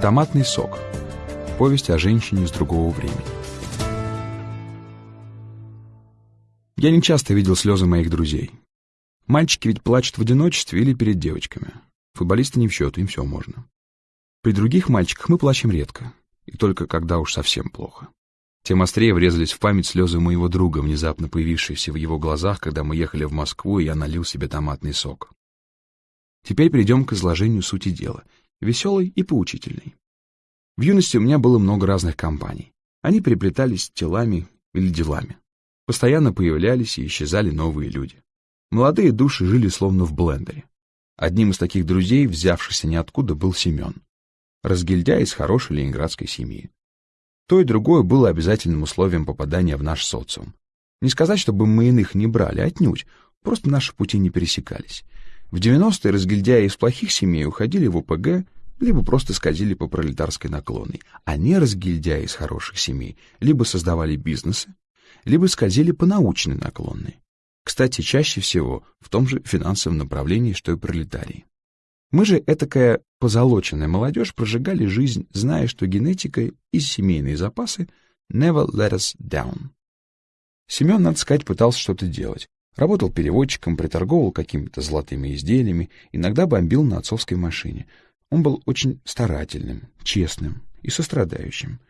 Томатный сок. Повесть о женщине с другого времени. Я не часто видел слезы моих друзей. Мальчики ведь плачут в одиночестве или перед девочками. Футболисты не в счет, им все можно. При других мальчиках мы плачем редко, и только когда уж совсем плохо. Тем острее врезались в память слезы моего друга, внезапно появившиеся в его глазах, когда мы ехали в Москву, и я налил себе томатный сок. Теперь перейдем к изложению сути дела, веселой и поучительной. В юности у меня было много разных компаний. Они переплетались телами или делами. Постоянно появлялись и исчезали новые люди. Молодые души жили словно в блендере. Одним из таких друзей, взявшихся ниоткуда, был Семен. Разгильдяй из хорошей ленинградской семьи. То и другое было обязательным условием попадания в наш социум. Не сказать, чтобы мы иных не брали, отнюдь, просто наши пути не пересекались. В 90-е разгильдяи из плохих семей уходили в УПГ, либо просто скользили по пролетарской наклонной, а не разгильдяи из хороших семей либо создавали бизнесы, либо скользили по научной наклонной. Кстати, чаще всего в том же финансовом направлении, что и пролетарии. Мы же, этакая позолоченная молодежь, прожигали жизнь, зная, что генетика и семейные запасы never let us down. Семен, надо сказать, пытался что-то делать. Работал переводчиком, приторговал какими-то золотыми изделиями, иногда бомбил на отцовской машине — он был очень старательным, честным и сострадающим,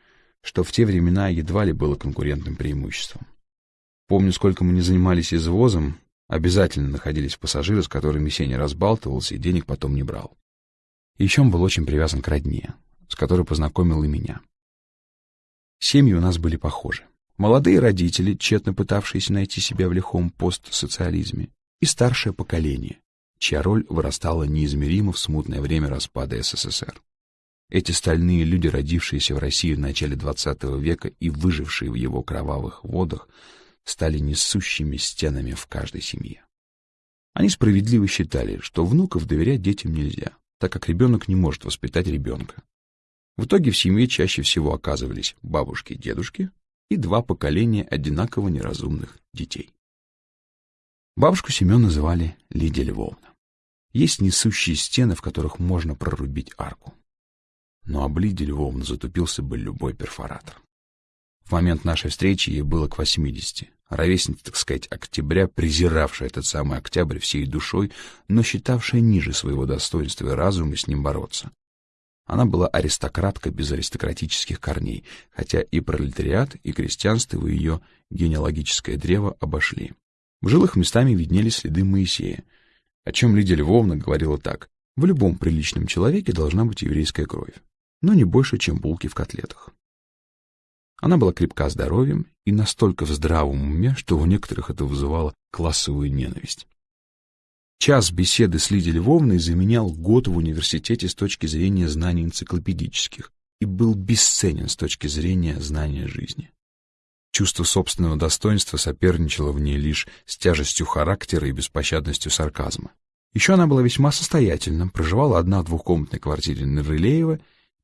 что в те времена едва ли было конкурентным преимуществом. Помню, сколько мы не занимались извозом, обязательно находились пассажиры, с которыми Сеня разбалтывался и денег потом не брал. Еще он был очень привязан к родне, с которой познакомил и меня. Семьи у нас были похожи. Молодые родители, тщетно пытавшиеся найти себя в лихом постсоциализме, и старшее поколение, чья роль вырастала неизмеримо в смутное время распада СССР. Эти стальные люди, родившиеся в России в начале XX века и выжившие в его кровавых водах, стали несущими стенами в каждой семье. Они справедливо считали, что внуков доверять детям нельзя, так как ребенок не может воспитать ребенка. В итоге в семье чаще всего оказывались бабушки и дедушки и два поколения одинаково неразумных детей. Бабушку Семен называли Лидия Львовна. Есть несущие стены, в которых можно прорубить арку. Но об Лидии Львовна затупился бы любой перфоратор. В момент нашей встречи ей было к 80, ровесница, так сказать, октября, презиравшая этот самый октябрь всей душой, но считавшая ниже своего достоинства и разума с ним бороться. Она была аристократка без аристократических корней, хотя и пролетариат, и крестьянство ее генеалогическое древо обошли. В жилых местами виднелись следы Моисея, о чем Лидия Львовна говорила так. В любом приличном человеке должна быть еврейская кровь, но не больше, чем булки в котлетах. Она была крепка здоровьем и настолько в здравом уме, что у некоторых это вызывало классовую ненависть. Час беседы с Лидией Львовной заменял год в университете с точки зрения знаний энциклопедических и был бесценен с точки зрения знания жизни. Чувство собственного достоинства соперничало в ней лишь с тяжестью характера и беспощадностью сарказма. Еще она была весьма состоятельна, проживала одна в двухкомнатной квартире на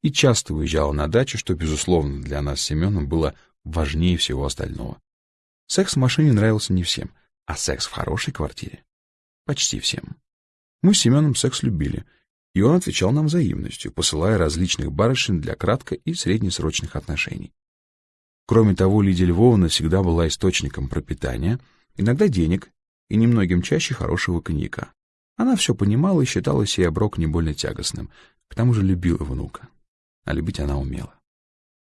и часто уезжала на дачу, что, безусловно, для нас с Семеном было важнее всего остального. Секс в машине нравился не всем, а секс в хорошей квартире — почти всем. Мы с Семеном секс любили, и он отвечал нам взаимностью, посылая различных барышень для кратко- и среднесрочных отношений. Кроме того, Лидия Львовна всегда была источником пропитания, иногда денег и немногим чаще хорошего коньяка. Она все понимала и считала сей оброк не больно тягостным, к тому же любила внука. А любить она умела.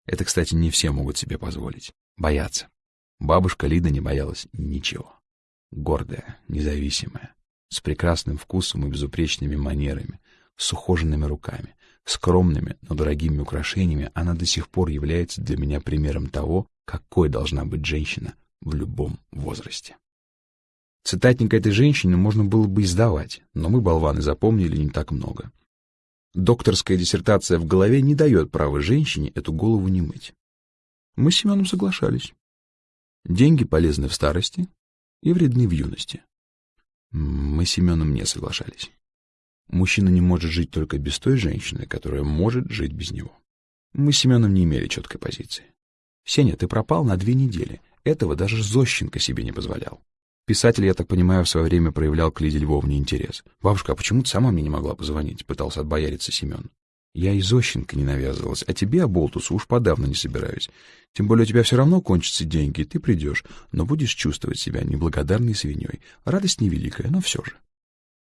Это, кстати, не все могут себе позволить. Бояться. Бабушка Лида не боялась ничего. Гордая, независимая, с прекрасным вкусом и безупречными манерами, с ухоженными руками, скромными, но дорогими украшениями, она до сих пор является для меня примером того, какой должна быть женщина в любом возрасте. Цитатник этой женщины можно было бы издавать, но мы, болваны, запомнили не так много. Докторская диссертация в голове не дает права женщине эту голову не мыть. Мы с Семеном соглашались. Деньги полезны в старости и вредны в юности. Мы с Семеном не соглашались. Мужчина не может жить только без той женщины, которая может жить без него. Мы с Семеном не имели четкой позиции. «Сеня, ты пропал на две недели. Этого даже Зощенко себе не позволял». Писатель, я так понимаю, в свое время проявлял к Лиде Львовне интерес. «Бабушка, а почему ты сама мне не могла позвонить?» — пытался отбояриться Семен. Я и Зощенко не навязывалась, а тебе, Аболтусу, уж подавно не собираюсь. Тем более у тебя все равно кончатся деньги, и ты придешь, но будешь чувствовать себя неблагодарной свиньей. Радость невеликая, но все же.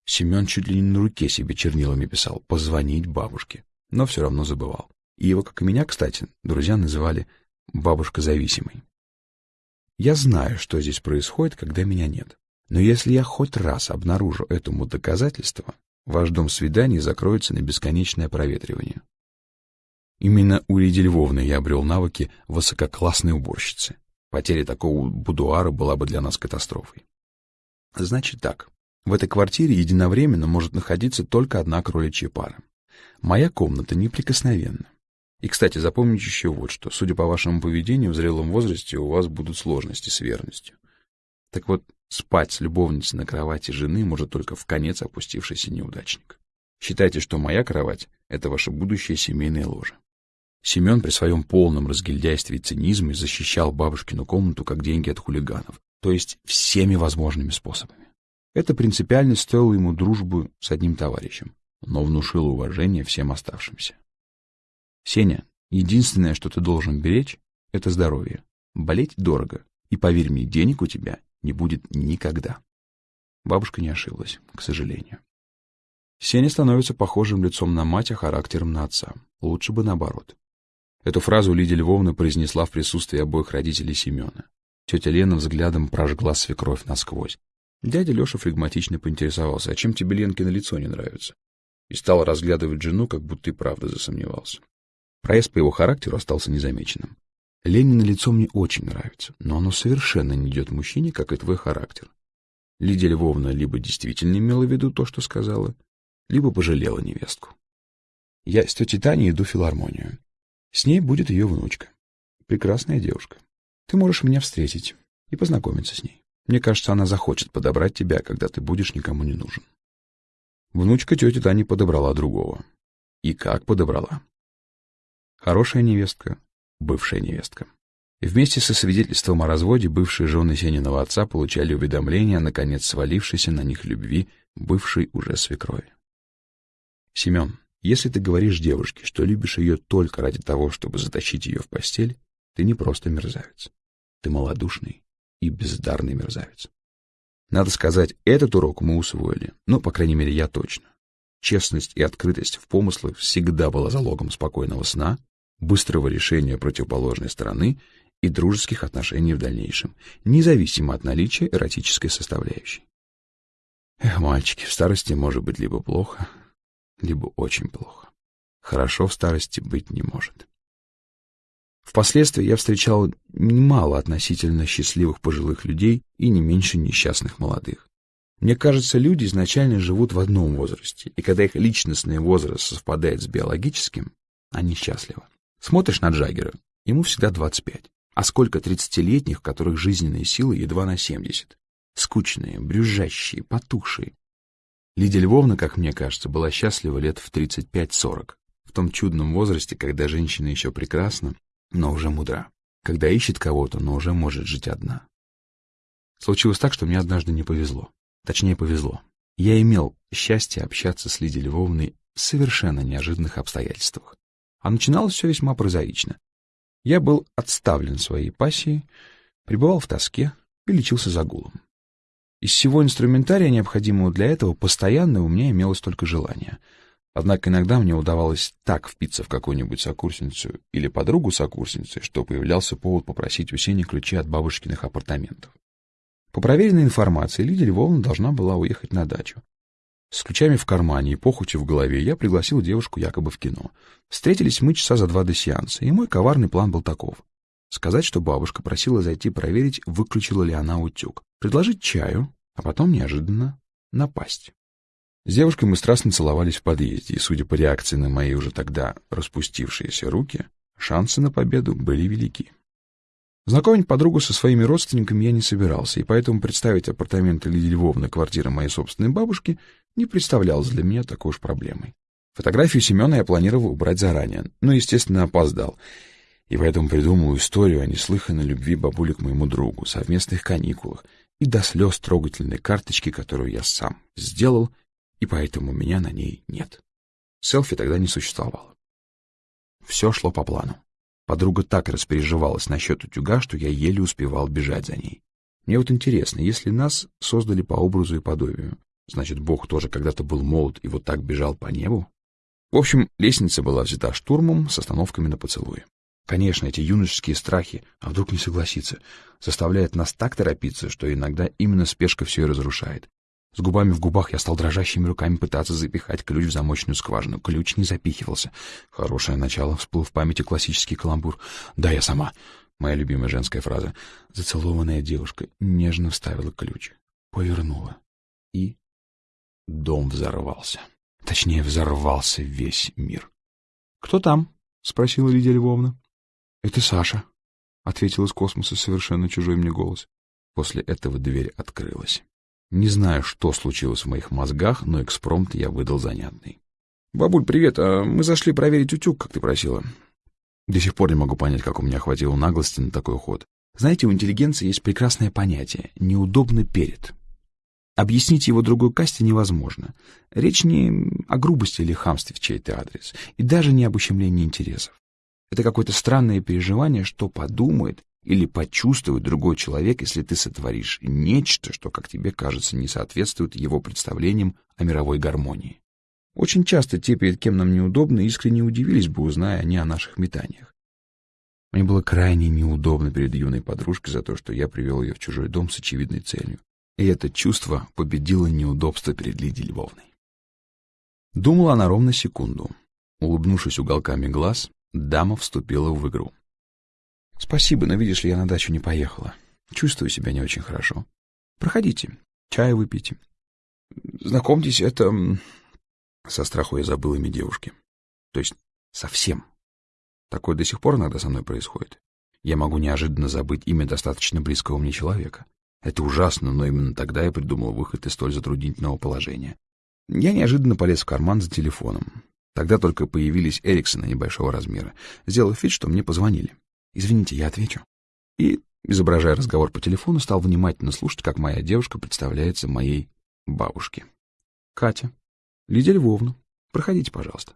Семен чуть ли не на руке себе чернилами писал «позвонить бабушке», но все равно забывал. И его, как и меня, кстати, друзья называли «бабушка зависимой». Я знаю, что здесь происходит, когда меня нет. Но если я хоть раз обнаружу этому доказательство, ваш дом свиданий закроется на бесконечное проветривание. Именно у Лидии Львовны я обрел навыки высококлассной уборщицы. Потеря такого будуара была бы для нас катастрофой. Значит так, в этой квартире единовременно может находиться только одна кроличья пара. Моя комната неприкосновенна. И, кстати, запомните еще вот что. Судя по вашему поведению, в зрелом возрасте у вас будут сложности с верностью. Так вот, спать с любовницей на кровати жены может только в конец опустившийся неудачник. Считайте, что моя кровать — это ваше будущее семейное ложе. Семен при своем полном разгильдяйстве и цинизме защищал бабушкину комнату как деньги от хулиганов, то есть всеми возможными способами. Эта принципиальность стоила ему дружбу с одним товарищем, но внушила уважение всем оставшимся. «Сеня, единственное, что ты должен беречь, — это здоровье. Болеть дорого, и, поверь мне, денег у тебя не будет никогда. Бабушка не ошиблась, к сожалению. Сеня становится похожим лицом на мать, а характером на отца. Лучше бы наоборот. Эту фразу Лидия Львовна произнесла в присутствии обоих родителей Семена. Тетя Лена взглядом прожгла свекровь насквозь. Дядя Леша флегматично поинтересовался, а чем тебе на лицо не нравится? И стал разглядывать жену, как будто и правда засомневался. Проезд по его характеру остался незамеченным. Ленина лицо мне очень нравится, но оно совершенно не идет мужчине, как и твой характер. Лидия Львовна либо действительно имела в виду то, что сказала, либо пожалела невестку. Я с тетей Таней иду в филармонию. С ней будет ее внучка. Прекрасная девушка. Ты можешь меня встретить и познакомиться с ней. Мне кажется, она захочет подобрать тебя, когда ты будешь никому не нужен. Внучка тети Тани подобрала другого. И как подобрала? Хорошая невестка, бывшая невестка. Вместе со свидетельством о разводе бывшие жены Сениного отца получали уведомление о наконец свалившейся на них любви бывшей уже свекрови. Семен, если ты говоришь девушке, что любишь ее только ради того, чтобы затащить ее в постель, ты не просто мерзавец. Ты малодушный и бездарный мерзавец. Надо сказать, этот урок мы усвоили, ну, по крайней мере, я точно. Честность и открытость в помыслах всегда была залогом спокойного сна быстрого решения противоположной стороны и дружеских отношений в дальнейшем, независимо от наличия эротической составляющей. Эх, мальчики, в старости может быть либо плохо, либо очень плохо. Хорошо в старости быть не может. Впоследствии я встречал немало относительно счастливых пожилых людей и не меньше несчастных молодых. Мне кажется, люди изначально живут в одном возрасте, и когда их личностный возраст совпадает с биологическим, они счастливы. Смотришь на Джаггера, ему всегда 25. А сколько тридцатилетних, у которых жизненные силы едва на 70. Скучные, брюзжащие, потухшие. Лидия Львовна, как мне кажется, была счастлива лет в 35-40. В том чудном возрасте, когда женщина еще прекрасна, но уже мудра. Когда ищет кого-то, но уже может жить одна. Случилось так, что мне однажды не повезло. Точнее, повезло. Я имел счастье общаться с Лидией Львовной в совершенно неожиданных обстоятельствах. А начиналось все весьма прозаично. Я был отставлен своей пассией, пребывал в тоске и лечился загулом. Из всего инструментария, необходимого для этого, постоянно у меня имелось только желание. Однако иногда мне удавалось так впиться в какую-нибудь сокурсницу или подругу сокурсницы, что появлялся повод попросить у Сени ключи от бабушкиных апартаментов. По проверенной информации, Лидия Львовна должна была уехать на дачу. С ключами в кармане и похотью в голове я пригласил девушку якобы в кино. Встретились мы часа за два до сеанса, и мой коварный план был таков. Сказать, что бабушка просила зайти проверить, выключила ли она утюг. Предложить чаю, а потом неожиданно напасть. С девушкой мы страстно целовались в подъезде, и, судя по реакции на мои уже тогда распустившиеся руки, шансы на победу были велики. Знакомить подругу со своими родственниками я не собирался, и поэтому представить апартаменты Лидии Львовны квартиры моей собственной бабушки не представлялось для меня такой уж проблемой. Фотографию Семена я планировал убрать заранее, но, естественно, опоздал. И поэтому придумал историю о неслыханной любви бабули к моему другу, совместных каникулах и до слез трогательной карточки, которую я сам сделал, и поэтому меня на ней нет. Селфи тогда не существовало. Все шло по плану. Подруга так распереживалась насчет утюга, что я еле успевал бежать за ней. Мне вот интересно, если нас создали по образу и подобию, значит, Бог тоже когда-то был молод и вот так бежал по небу? В общем, лестница была взята штурмом с остановками на поцелуи. Конечно, эти юношеские страхи, а вдруг не согласится, заставляют нас так торопиться, что иногда именно спешка все и разрушает. С губами в губах я стал дрожащими руками пытаться запихать ключ в замочную скважину. Ключ не запихивался. Хорошее начало, всплыл в памяти классический каламбур. «Да, я сама». Моя любимая женская фраза. Зацелованная девушка нежно вставила ключ. Повернула. И дом взорвался. Точнее, взорвался весь мир. «Кто там?» — спросила Лидия Львовна. «Это Саша», — ответил из космоса совершенно чужой мне голос. После этого дверь открылась. Не знаю, что случилось в моих мозгах, но экспромт я выдал занятный. «Бабуль, привет. А мы зашли проверить утюг, как ты просила». До сих пор не могу понять, как у меня хватило наглости на такой ход. Знаете, у интеллигенции есть прекрасное понятие «неудобно перед». Объяснить его другой касте невозможно. Речь не о грубости или хамстве в чей-то адрес, и даже не об ущемлении интересов. Это какое-то странное переживание, что подумает или почувствует другой человек, если ты сотворишь нечто, что, как тебе кажется, не соответствует его представлениям о мировой гармонии. Очень часто те, перед кем нам неудобно, искренне удивились бы, узная они о наших метаниях. Мне было крайне неудобно перед юной подружкой за то, что я привел ее в чужой дом с очевидной целью. И это чувство победило неудобство перед Лидией Львовной. Думала она ровно секунду. Улыбнувшись уголками глаз, дама вступила в игру. «Спасибо, но видишь ли, я на дачу не поехала. Чувствую себя не очень хорошо. Проходите, чай выпейте. Знакомьтесь, это со страху я забыл имя девушки. То есть совсем. Такое до сих пор иногда со мной происходит. Я могу неожиданно забыть имя достаточно близкого мне человека. Это ужасно, но именно тогда я придумал выход из столь затруднительного положения. Я неожиданно полез в карман за телефоном. Тогда только появились Эриксона небольшого размера, сделав вид, что мне позвонили. «Извините, я отвечу». И, изображая разговор по телефону, стал внимательно слушать, как моя девушка представляется моей бабушке. «Катя, Лидия Львовна, проходите, пожалуйста.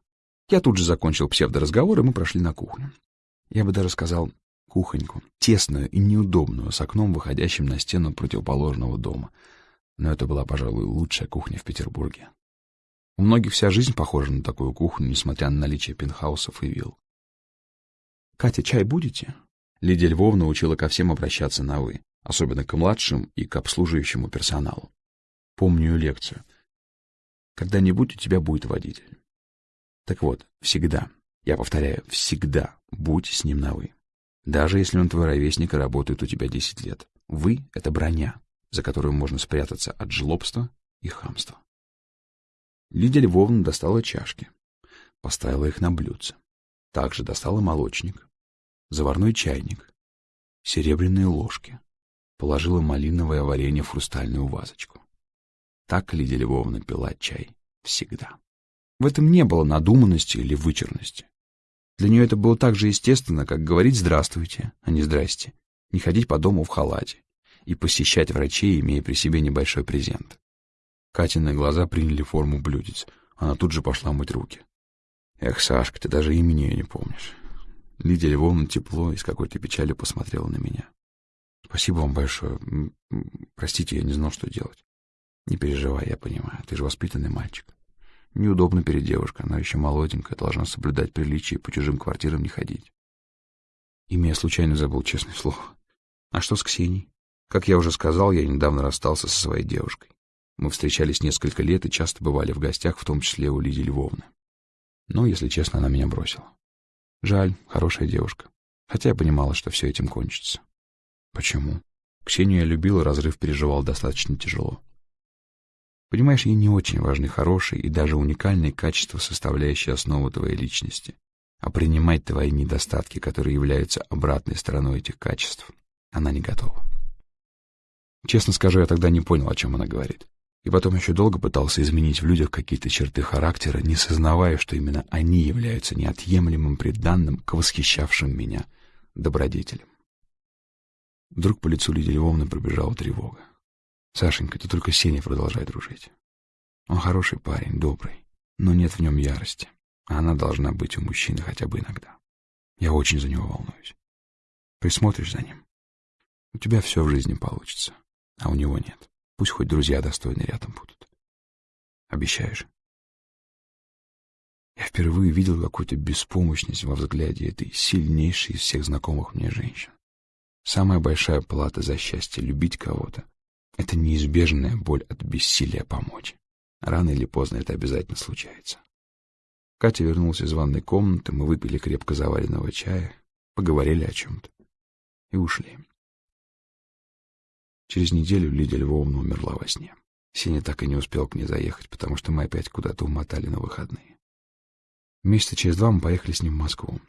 Я тут же закончил псевдоразговор, и мы прошли на кухню. Я бы даже сказал кухоньку, тесную и неудобную, с окном, выходящим на стену противоположного дома. Но это была, пожалуй, лучшая кухня в Петербурге. У многих вся жизнь похожа на такую кухню, несмотря на наличие пентхаусов и вилл. «Катя, чай будете?» Лидия Львовна учила ко всем обращаться на «вы», особенно к младшим и к обслуживающему персоналу. Помню лекцию. Когда-нибудь у тебя будет водитель. Так вот, всегда, я повторяю, всегда будь с ним на «вы». Даже если он твой ровесник и работает у тебя 10 лет. «Вы» — это броня, за которую можно спрятаться от жлобства и хамства. Лидия Львовна достала чашки, поставила их на блюдце. Также достала молочник, заварной чайник, серебряные ложки, положила малиновое варенье в хрустальную вазочку. Так Лидия Львовна пила чай всегда. В этом не было надуманности или вычурности. Для нее это было так же естественно, как говорить «здравствуйте», а не «здрасте», не ходить по дому в халате и посещать врачей, имея при себе небольшой презент. Катины глаза приняли форму блюдец. Она тут же пошла мыть руки. «Эх, Сашка, ты даже имени ее не помнишь». Лидия Львовна тепло и с какой-то печалью посмотрела на меня. «Спасибо вам большое. Простите, я не знал, что делать. Не переживай, я понимаю. Ты же воспитанный мальчик. Неудобно перед девушкой, она еще молоденькая, должна соблюдать приличие и по чужим квартирам не ходить. Имя я случайно забыл, честное слово. А что с Ксенией? Как я уже сказал, я недавно расстался со своей девушкой. Мы встречались несколько лет и часто бывали в гостях, в том числе у Лидии Львовны. Но, если честно, она меня бросила. Жаль, хорошая девушка. Хотя я понимала, что все этим кончится. Почему? Ксению я любил, разрыв переживал достаточно тяжело. Понимаешь, ей не очень важны хорошие и даже уникальные качества, составляющие основу твоей личности. А принимать твои недостатки, которые являются обратной стороной этих качеств, она не готова. Честно скажу, я тогда не понял, о чем она говорит. И потом еще долго пытался изменить в людях какие-то черты характера, не сознавая, что именно они являются неотъемлемым приданным к восхищавшим меня добродетелям. Вдруг по лицу Лидии Львовны пробежала тревога. Сашенька, ты только Сеня продолжай дружить. Он хороший парень, добрый, но нет в нем ярости, а она должна быть у мужчины хотя бы иногда. Я очень за него волнуюсь. Присмотришь за ним. У тебя все в жизни получится, а у него нет. Пусть хоть друзья достойные рядом будут. Обещаешь? Я впервые видел какую-то беспомощность во взгляде этой сильнейшей из всех знакомых мне женщин. Самая большая плата за счастье — любить кого-то — это неизбежная боль от бессилия помочь. Рано или поздно это обязательно случается. Катя вернулась из ванной комнаты, мы выпили крепко заваренного чая, поговорили о чем-то и ушли. Через неделю Лидия Львовна умерла во сне. Сеня так и не успел к ней заехать, потому что мы опять куда-то умотали на выходные. Месяца через два мы поехали с ним в Москву.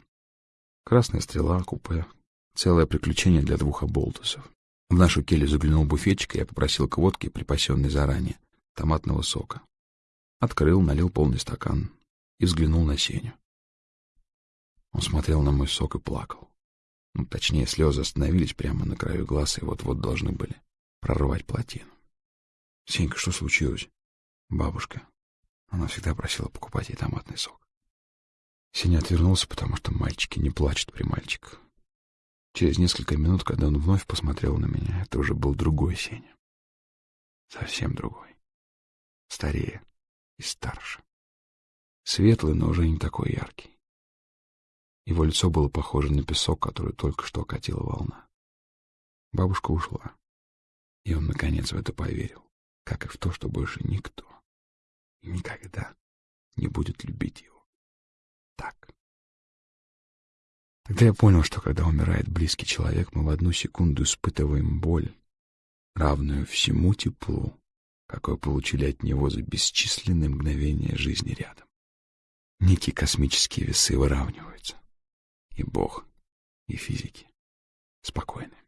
Красная стрела, купе. Целое приключение для двух оболтусов. В нашу келью заглянул буфетчик, и я попросил к водке, припасенной заранее, томатного сока. Открыл, налил полный стакан и взглянул на Сеню. Он смотрел на мой сок и плакал. Ну, точнее, слезы остановились прямо на краю глаз и вот-вот должны были прорвать плотину. — Сенька, что случилось? — Бабушка. Она всегда просила покупать ей томатный сок. Сеня отвернулся, потому что мальчики не плачут при мальчиках. Через несколько минут, когда он вновь посмотрел на меня, это уже был другой Сеня. Совсем другой. Старее и старше. Светлый, но уже не такой яркий. Его лицо было похоже на песок, который только что окатила волна. Бабушка ушла, и он, наконец, в это поверил, как и в то, что больше никто и никогда не будет любить его так. Тогда я понял, что когда умирает близкий человек, мы в одну секунду испытываем боль, равную всему теплу, какое получили от него за бесчисленные мгновения жизни рядом. Некие космические весы выравниваются. И Бог, и физики спокойны.